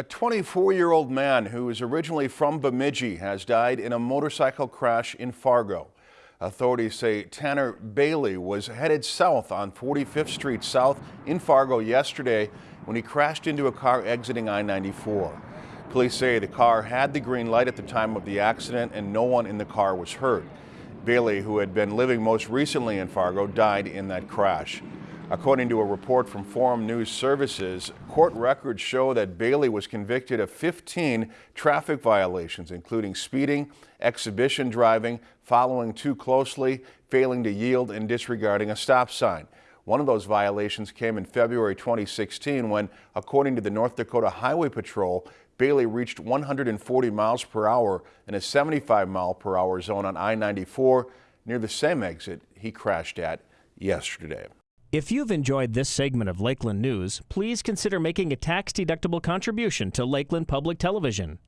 A 24-year-old man who is originally from Bemidji has died in a motorcycle crash in Fargo. Authorities say Tanner Bailey was headed south on 45th Street South in Fargo yesterday when he crashed into a car exiting I-94. Police say the car had the green light at the time of the accident and no one in the car was hurt. Bailey, who had been living most recently in Fargo, died in that crash. According to a report from Forum News Services, court records show that Bailey was convicted of 15 traffic violations, including speeding, exhibition driving, following too closely, failing to yield, and disregarding a stop sign. One of those violations came in February 2016 when, according to the North Dakota Highway Patrol, Bailey reached 140 miles per hour in a 75 mile per hour zone on I-94 near the same exit he crashed at yesterday. If you've enjoyed this segment of Lakeland News, please consider making a tax-deductible contribution to Lakeland Public Television.